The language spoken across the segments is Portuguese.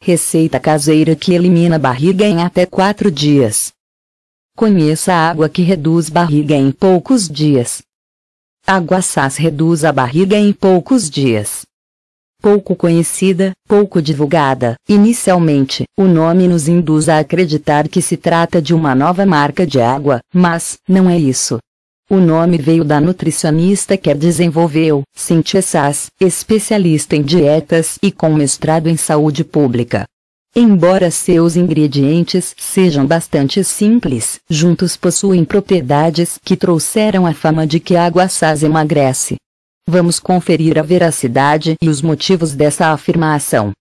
Receita caseira que elimina barriga em até 4 dias. Conheça a água que reduz barriga em poucos dias. Água Sas reduz a barriga em poucos dias. Pouco conhecida, pouco divulgada, inicialmente, o nome nos induz a acreditar que se trata de uma nova marca de água, mas, não é isso. O nome veio da nutricionista que a desenvolveu, Cynthia Sass, especialista em dietas e com mestrado em saúde pública. Embora seus ingredientes sejam bastante simples, juntos possuem propriedades que trouxeram a fama de que a água Sass emagrece. Vamos conferir a veracidade e os motivos dessa afirmação.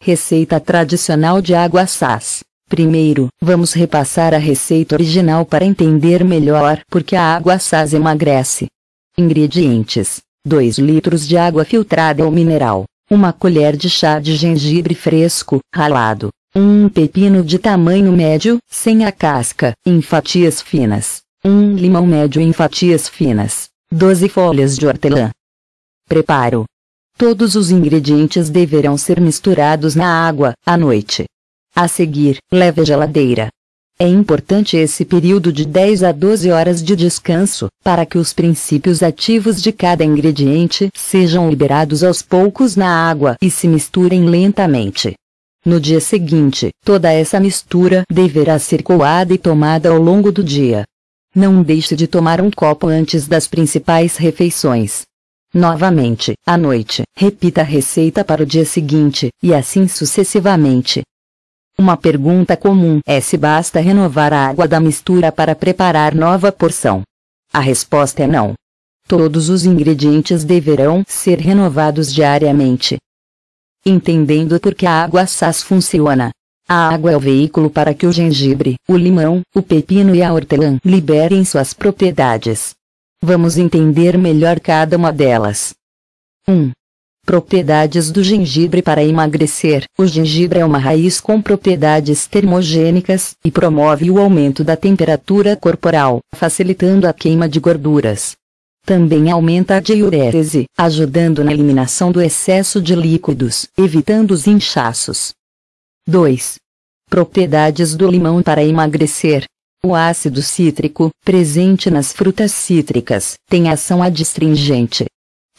Receita tradicional de água Sass. Primeiro, vamos repassar a receita original para entender melhor por que a água Saz emagrece. Ingredientes: 2 litros de água filtrada ou mineral, uma colher de chá de gengibre fresco, ralado, um pepino de tamanho médio, sem a casca, em fatias finas, um limão médio em fatias finas, 12 folhas de hortelã. Preparo: Todos os ingredientes deverão ser misturados na água, à noite. A seguir, leve à geladeira. É importante esse período de 10 a 12 horas de descanso, para que os princípios ativos de cada ingrediente sejam liberados aos poucos na água e se misturem lentamente. No dia seguinte, toda essa mistura deverá ser coada e tomada ao longo do dia. Não deixe de tomar um copo antes das principais refeições. Novamente, à noite, repita a receita para o dia seguinte, e assim sucessivamente. Uma pergunta comum é se basta renovar a água da mistura para preparar nova porção. A resposta é não. Todos os ingredientes deverão ser renovados diariamente. Entendendo por que a água SAS funciona. A água é o veículo para que o gengibre, o limão, o pepino e a hortelã liberem suas propriedades. Vamos entender melhor cada uma delas. 1. Propriedades do gengibre para emagrecer. O gengibre é uma raiz com propriedades termogênicas e promove o aumento da temperatura corporal, facilitando a queima de gorduras. Também aumenta a diurese, ajudando na eliminação do excesso de líquidos, evitando os inchaços. 2. Propriedades do limão para emagrecer. O ácido cítrico, presente nas frutas cítricas, tem ação adstringente,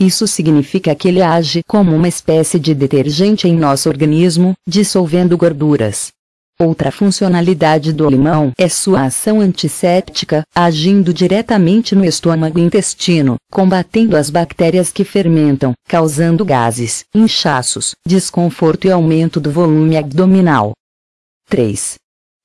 isso significa que ele age como uma espécie de detergente em nosso organismo, dissolvendo gorduras. Outra funcionalidade do limão é sua ação antisséptica, agindo diretamente no estômago e intestino, combatendo as bactérias que fermentam, causando gases, inchaços, desconforto e aumento do volume abdominal. 3.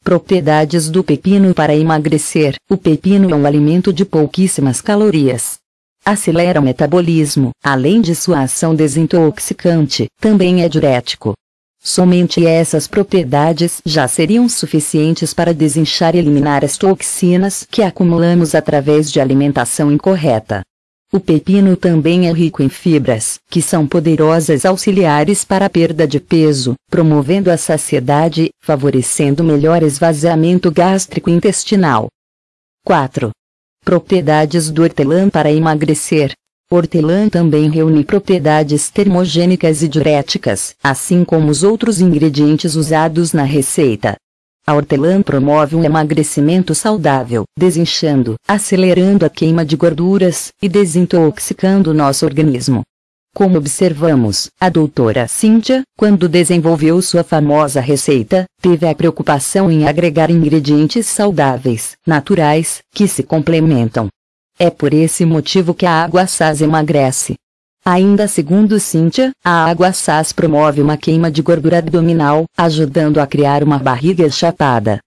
Propriedades do pepino para emagrecer. O pepino é um alimento de pouquíssimas calorias, acelera o metabolismo, além de sua ação desintoxicante, também é diurético. Somente essas propriedades já seriam suficientes para desinchar e eliminar as toxinas que acumulamos através de alimentação incorreta. O pepino também é rico em fibras, que são poderosas auxiliares para a perda de peso, promovendo a saciedade, favorecendo melhor esvaziamento gástrico intestinal. 4. Propriedades do hortelã para emagrecer. Hortelã também reúne propriedades termogênicas e diuréticas, assim como os outros ingredientes usados na receita. A hortelã promove um emagrecimento saudável, desinchando, acelerando a queima de gorduras e desintoxicando nosso organismo. Como observamos, a doutora Cynthia, quando desenvolveu sua famosa receita, teve a preocupação em agregar ingredientes saudáveis, naturais, que se complementam. É por esse motivo que a água SAS emagrece. Ainda segundo Cynthia, a água SAS promove uma queima de gordura abdominal, ajudando a criar uma barriga chapada.